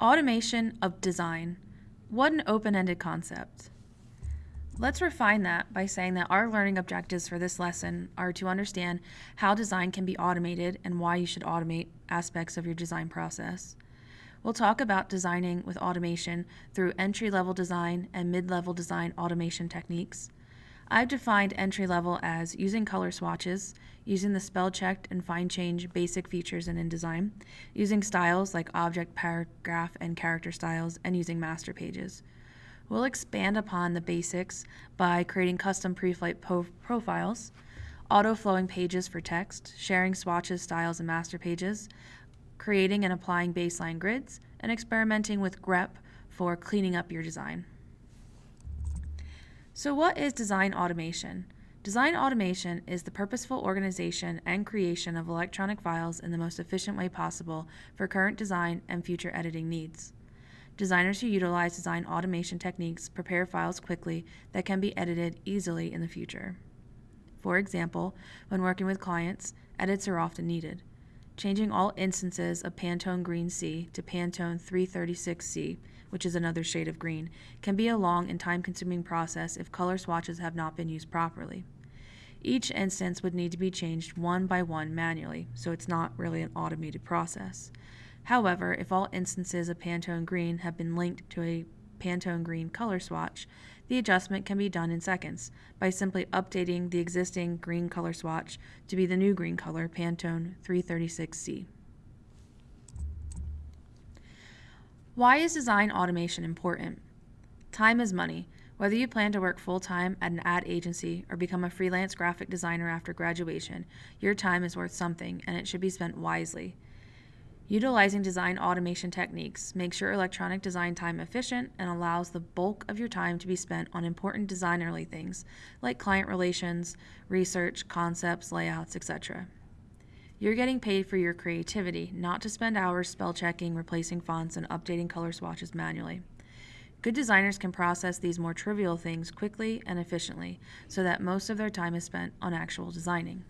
Automation of design. What an open-ended concept. Let's refine that by saying that our learning objectives for this lesson are to understand how design can be automated and why you should automate aspects of your design process. We'll talk about designing with automation through entry-level design and mid-level design automation techniques. I've defined entry-level as using color swatches, using the spell-checked and find-change basic features in InDesign, using styles like object, paragraph, and character styles, and using master pages. We'll expand upon the basics by creating custom preflight profiles, auto-flowing pages for text, sharing swatches, styles, and master pages, creating and applying baseline grids, and experimenting with grep for cleaning up your design. So what is design automation? Design automation is the purposeful organization and creation of electronic files in the most efficient way possible for current design and future editing needs. Designers who utilize design automation techniques prepare files quickly that can be edited easily in the future. For example, when working with clients, edits are often needed. Changing all instances of Pantone Green C to Pantone 336C, which is another shade of green, can be a long and time-consuming process if color swatches have not been used properly. Each instance would need to be changed one by one manually, so it's not really an automated process. However, if all instances of Pantone Green have been linked to a Pantone Green color swatch, the adjustment can be done in seconds by simply updating the existing green color swatch to be the new green color Pantone 336C. Why is design automation important? Time is money. Whether you plan to work full-time at an ad agency or become a freelance graphic designer after graduation, your time is worth something and it should be spent wisely. Utilizing design automation techniques makes your electronic design time efficient and allows the bulk of your time to be spent on important designerly things like client relations, research, concepts, layouts, etc. You're getting paid for your creativity, not to spend hours spell checking, replacing fonts, and updating color swatches manually. Good designers can process these more trivial things quickly and efficiently so that most of their time is spent on actual designing.